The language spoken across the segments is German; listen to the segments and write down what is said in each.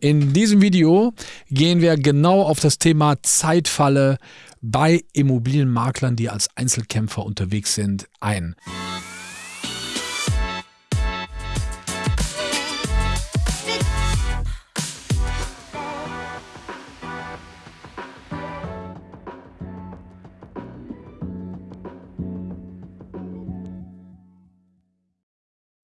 In diesem Video gehen wir genau auf das Thema Zeitfalle bei Immobilienmaklern, die als Einzelkämpfer unterwegs sind, ein.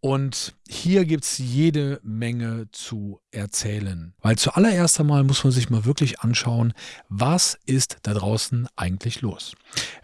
Und hier gibt es jede Menge zu erzählen. Weil zuallererst einmal muss man sich mal wirklich anschauen, was ist da draußen eigentlich los.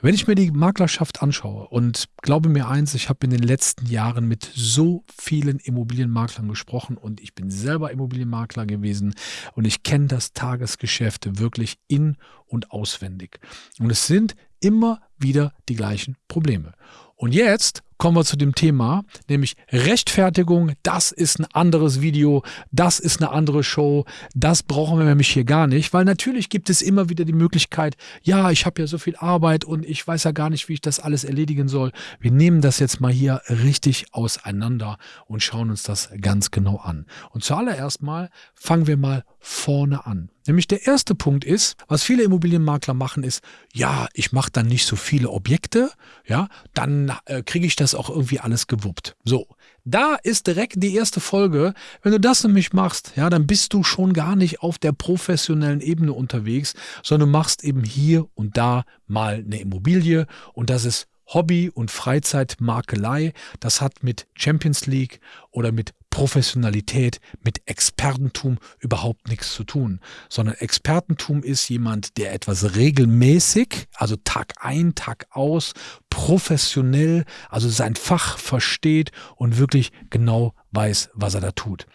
Wenn ich mir die Maklerschaft anschaue und glaube mir eins, ich habe in den letzten Jahren mit so vielen Immobilienmaklern gesprochen und ich bin selber Immobilienmakler gewesen und ich kenne das Tagesgeschäft wirklich in und auswendig. Und es sind immer wieder die gleichen Probleme. Und jetzt kommen wir zu dem Thema, nämlich Rechtfertigung. Das ist ein anderes Video, das ist eine andere Show, das brauchen wir nämlich hier gar nicht, weil natürlich gibt es immer wieder die Möglichkeit, ja, ich habe ja so viel Arbeit und ich weiß ja gar nicht, wie ich das alles erledigen soll. Wir nehmen das jetzt mal hier richtig auseinander und schauen uns das ganz genau an. Und zuallererst mal fangen wir mal vorne an. Nämlich der erste Punkt ist, was viele Immobilienmakler machen, ist, ja, ich mache dann nicht so viele Objekte, ja, dann äh, kriege ich das auch irgendwie alles gewuppt. So, da ist direkt die erste Folge. Wenn du das nämlich machst, ja, dann bist du schon gar nicht auf der professionellen Ebene unterwegs, sondern machst eben hier und da mal eine Immobilie und das ist Hobby- und Freizeitmakelei. Das hat mit Champions League oder mit Professionalität, mit Expertentum überhaupt nichts zu tun, sondern Expertentum ist jemand, der etwas regelmäßig, also Tag ein, Tag aus, professionell, also sein Fach versteht und wirklich genau weiß, was er da tut.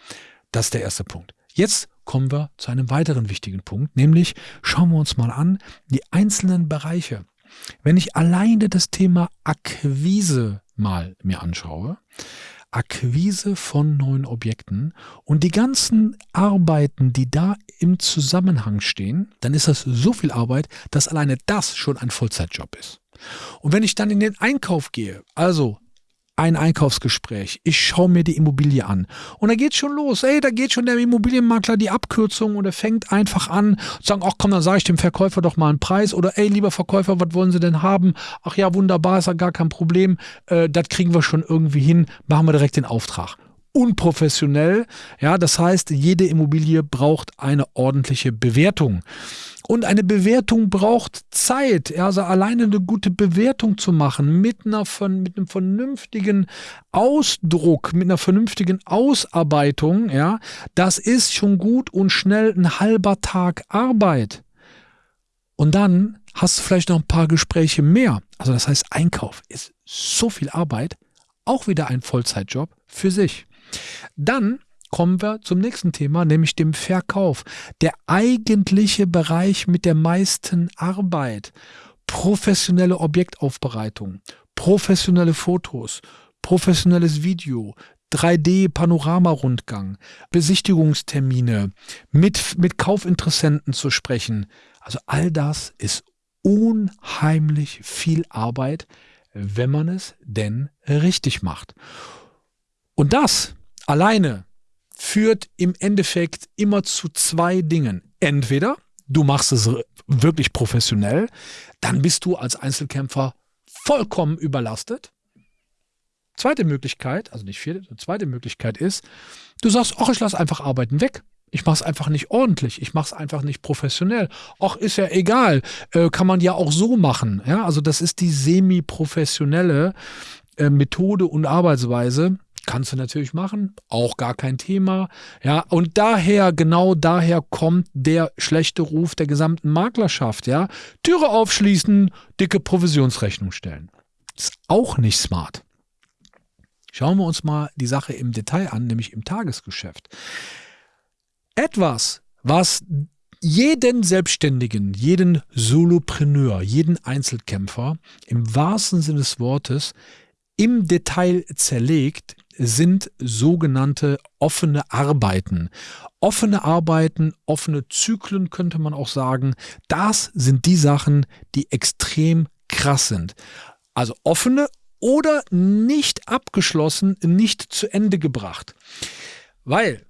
Das ist der erste Punkt. Jetzt kommen wir zu einem weiteren wichtigen Punkt, nämlich schauen wir uns mal an die einzelnen Bereiche. Wenn ich alleine das Thema Akquise mal mir anschaue, Akquise von neuen Objekten und die ganzen Arbeiten, die da im Zusammenhang stehen, dann ist das so viel Arbeit, dass alleine das schon ein Vollzeitjob ist. Und wenn ich dann in den Einkauf gehe, also ein Einkaufsgespräch. Ich schaue mir die Immobilie an. Und da geht schon los. Ey, da geht schon der Immobilienmakler die Abkürzung und er fängt einfach an zu sagen, ach komm, dann sage ich dem Verkäufer doch mal einen Preis. Oder ey, lieber Verkäufer, was wollen Sie denn haben? Ach ja, wunderbar, ist ja gar kein Problem. Äh, das kriegen wir schon irgendwie hin. Machen wir direkt den Auftrag unprofessionell. Ja, das heißt, jede Immobilie braucht eine ordentliche Bewertung. Und eine Bewertung braucht Zeit. Also alleine eine gute Bewertung zu machen mit, einer, mit einem vernünftigen Ausdruck, mit einer vernünftigen Ausarbeitung, ja, das ist schon gut und schnell ein halber Tag Arbeit. Und dann hast du vielleicht noch ein paar Gespräche mehr. Also das heißt, Einkauf ist so viel Arbeit, auch wieder ein Vollzeitjob für sich. Dann kommen wir zum nächsten Thema, nämlich dem Verkauf. Der eigentliche Bereich mit der meisten Arbeit. Professionelle Objektaufbereitung, professionelle Fotos, professionelles Video, 3D-Panoramarundgang, Besichtigungstermine, mit, mit Kaufinteressenten zu sprechen. Also all das ist unheimlich viel Arbeit, wenn man es denn richtig macht. Und das alleine führt im Endeffekt immer zu zwei Dingen. Entweder du machst es wirklich professionell, dann bist du als Einzelkämpfer vollkommen überlastet. Zweite Möglichkeit, also nicht vierte, zweite Möglichkeit ist, du sagst, ach, ich lasse einfach Arbeiten weg. Ich mache es einfach nicht ordentlich, ich mache es einfach nicht professionell. Ach, ist ja egal, äh, kann man ja auch so machen. Ja, also das ist die semi-professionelle äh, Methode und Arbeitsweise, Kannst du natürlich machen, auch gar kein Thema. Ja, und daher, genau daher kommt der schlechte Ruf der gesamten Maklerschaft. Ja, Türe aufschließen, dicke Provisionsrechnung stellen. ist auch nicht smart. Schauen wir uns mal die Sache im Detail an, nämlich im Tagesgeschäft. Etwas, was jeden Selbstständigen, jeden Solopreneur, jeden Einzelkämpfer im wahrsten Sinne des Wortes im Detail zerlegt, sind sogenannte offene Arbeiten. Offene Arbeiten, offene Zyklen könnte man auch sagen, das sind die Sachen, die extrem krass sind. Also offene oder nicht abgeschlossen, nicht zu Ende gebracht. Weil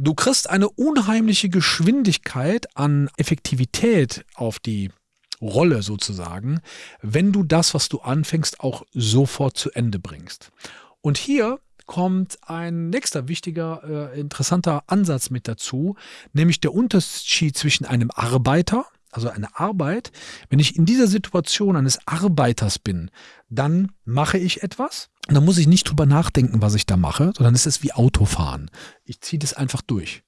Du kriegst eine unheimliche Geschwindigkeit an Effektivität auf die Rolle sozusagen, wenn du das, was du anfängst, auch sofort zu Ende bringst. Und hier kommt ein nächster wichtiger, äh, interessanter Ansatz mit dazu, nämlich der Unterschied zwischen einem Arbeiter, also eine Arbeit, wenn ich in dieser Situation eines Arbeiters bin, dann mache ich etwas und dann muss ich nicht drüber nachdenken, was ich da mache, sondern es ist wie Autofahren. Ich ziehe das einfach durch.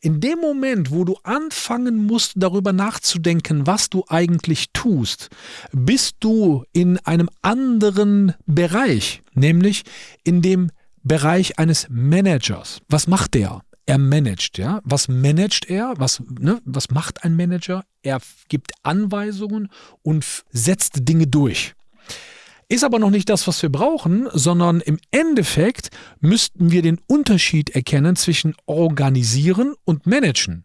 In dem Moment, wo du anfangen musst, darüber nachzudenken, was du eigentlich tust, bist du in einem anderen Bereich, nämlich in dem Bereich eines Managers. Was macht der? Er managt, ja. Was managt er? Was, ne? was macht ein Manager? Er gibt Anweisungen und setzt Dinge durch. Ist aber noch nicht das, was wir brauchen, sondern im Endeffekt müssten wir den Unterschied erkennen zwischen organisieren und managen.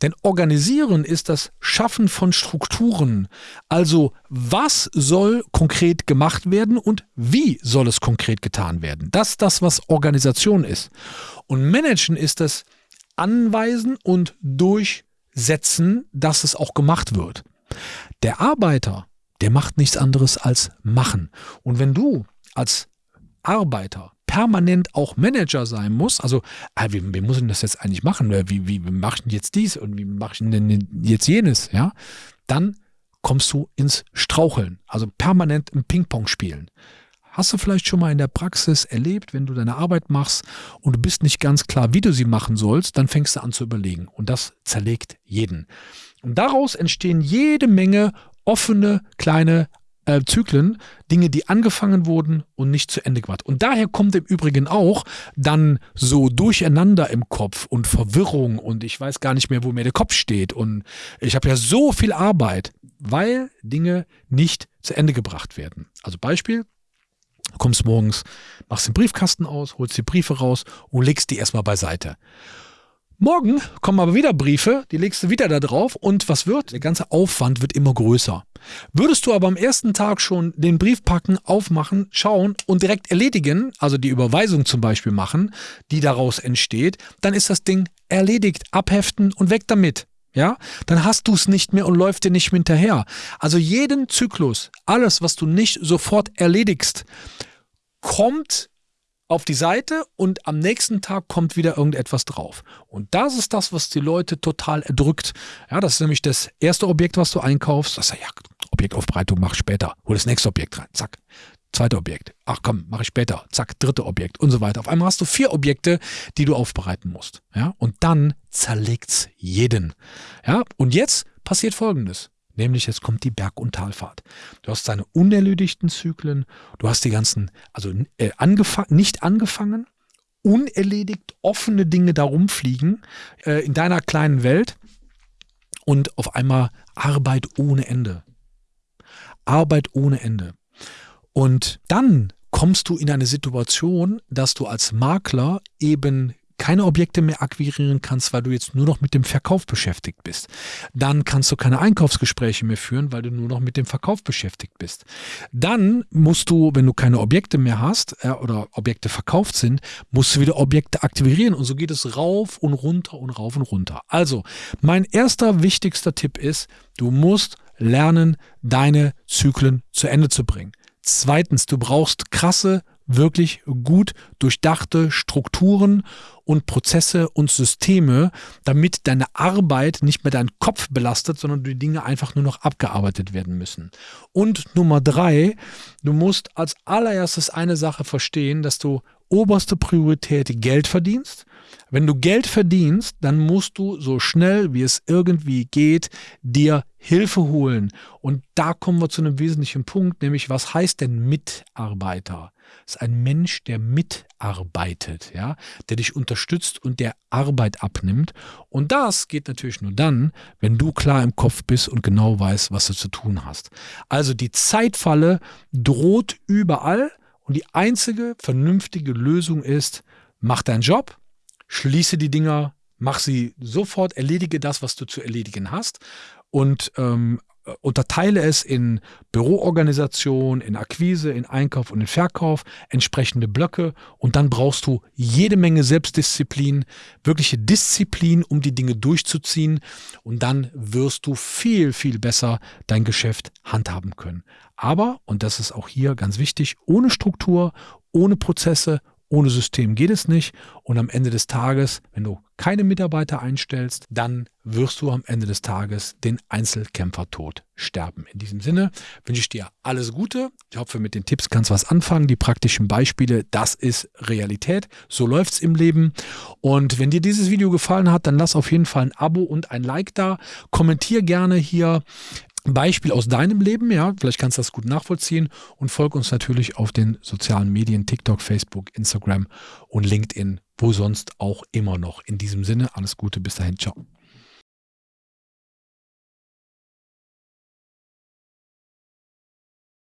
Denn organisieren ist das Schaffen von Strukturen. Also was soll konkret gemacht werden und wie soll es konkret getan werden? Das ist das, was Organisation ist. Und managen ist das Anweisen und Durchsetzen, dass es auch gemacht wird. Der Arbeiter der macht nichts anderes als machen. Und wenn du als Arbeiter permanent auch Manager sein musst, also ah, wie, wie muss ich das jetzt eigentlich machen? Wie, wie, wie mache ich denn jetzt dies und wie mache ich denn jetzt jenes? Ja, dann kommst du ins Straucheln, also permanent im Ping-Pong spielen. Hast du vielleicht schon mal in der Praxis erlebt, wenn du deine Arbeit machst und du bist nicht ganz klar, wie du sie machen sollst, dann fängst du an zu überlegen und das zerlegt jeden. Und daraus entstehen jede Menge offene kleine äh, Zyklen, Dinge, die angefangen wurden und nicht zu Ende gebracht. Und daher kommt im Übrigen auch dann so Durcheinander im Kopf und Verwirrung und ich weiß gar nicht mehr, wo mir der Kopf steht und ich habe ja so viel Arbeit, weil Dinge nicht zu Ende gebracht werden. Also Beispiel, du kommst morgens, machst den Briefkasten aus, holst die Briefe raus und legst die erstmal beiseite. Morgen kommen aber wieder Briefe, die legst du wieder da drauf und was wird? Der ganze Aufwand wird immer größer. Würdest du aber am ersten Tag schon den Brief packen, aufmachen, schauen und direkt erledigen, also die Überweisung zum Beispiel machen, die daraus entsteht, dann ist das Ding erledigt, abheften und weg damit. Ja, dann hast du es nicht mehr und läuft dir nicht mehr hinterher. Also jeden Zyklus, alles, was du nicht sofort erledigst, kommt auf die Seite und am nächsten Tag kommt wieder irgendetwas drauf. Und das ist das, was die Leute total erdrückt. Ja, das ist nämlich das erste Objekt, was du einkaufst. Das ist ja, Objektaufbereitung mach später. Hol das nächste Objekt rein. Zack. Zweite Objekt. Ach komm, mache ich später. Zack, dritte Objekt und so weiter. Auf einmal hast du vier Objekte, die du aufbereiten musst. Ja, und dann zerlegt's jeden. Ja, und jetzt passiert Folgendes. Nämlich jetzt kommt die Berg- und Talfahrt. Du hast deine unerledigten Zyklen, du hast die ganzen, also äh, angefang, nicht angefangen, unerledigt, offene Dinge da rumfliegen äh, in deiner kleinen Welt und auf einmal Arbeit ohne Ende. Arbeit ohne Ende. Und dann kommst du in eine Situation, dass du als Makler eben keine Objekte mehr akquirieren kannst, weil du jetzt nur noch mit dem Verkauf beschäftigt bist. Dann kannst du keine Einkaufsgespräche mehr führen, weil du nur noch mit dem Verkauf beschäftigt bist. Dann musst du, wenn du keine Objekte mehr hast äh, oder Objekte verkauft sind, musst du wieder Objekte aktivieren und so geht es rauf und runter und rauf und runter. Also, mein erster wichtigster Tipp ist, du musst lernen, deine Zyklen zu Ende zu bringen. Zweitens, du brauchst krasse wirklich gut durchdachte Strukturen und Prozesse und Systeme, damit deine Arbeit nicht mehr deinen Kopf belastet, sondern die Dinge einfach nur noch abgearbeitet werden müssen. Und Nummer drei, du musst als allererstes eine Sache verstehen, dass du oberste Priorität Geld verdienst. Wenn du Geld verdienst, dann musst du so schnell wie es irgendwie geht dir Hilfe holen. Und da kommen wir zu einem wesentlichen Punkt, nämlich was heißt denn Mitarbeiter? Ist ein Mensch, der mitarbeitet, ja, der dich unterstützt und der Arbeit abnimmt. Und das geht natürlich nur dann, wenn du klar im Kopf bist und genau weißt, was du zu tun hast. Also die Zeitfalle droht überall und die einzige vernünftige Lösung ist, mach deinen Job, schließe die Dinger, mach sie sofort, erledige das, was du zu erledigen hast und ähm, äh, unterteile es in Büroorganisation, in Akquise, in Einkauf und in Verkauf, entsprechende Blöcke und dann brauchst du jede Menge Selbstdisziplin, wirkliche Disziplin, um die Dinge durchzuziehen und dann wirst du viel, viel besser dein Geschäft handhaben können. Aber, und das ist auch hier ganz wichtig, ohne Struktur, ohne Prozesse, ohne System geht es nicht. Und am Ende des Tages, wenn du keine Mitarbeiter einstellst, dann wirst du am Ende des Tages den Einzelkämpfertod sterben. In diesem Sinne wünsche ich dir alles Gute. Ich hoffe, mit den Tipps kannst du was anfangen. Die praktischen Beispiele, das ist Realität. So läuft es im Leben. Und wenn dir dieses Video gefallen hat, dann lass auf jeden Fall ein Abo und ein Like da. Kommentier gerne hier Beispiel aus deinem Leben, ja, vielleicht kannst du das gut nachvollziehen und folg uns natürlich auf den sozialen Medien, TikTok, Facebook, Instagram und LinkedIn, wo sonst auch immer noch. In diesem Sinne, alles Gute, bis dahin, ciao.